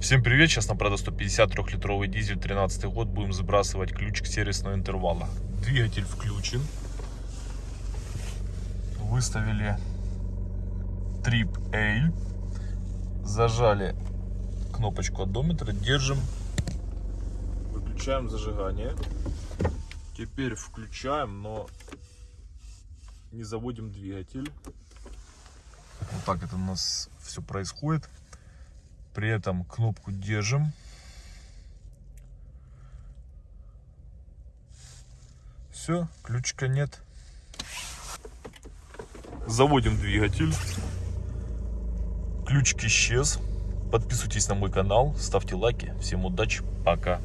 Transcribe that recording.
Всем привет, сейчас на 150 трехлитровый дизель 13 год будем сбрасывать ключик сервисного интервала. Двигатель включен. Выставили Trip A. Зажали кнопочку одометра, держим. Выключаем зажигание. Теперь включаем, но не заводим двигатель. Вот так это у нас все происходит. При этом кнопку держим. Все, ключика нет. Заводим двигатель. Ключик исчез. Подписывайтесь на мой канал, ставьте лайки. Всем удачи, пока.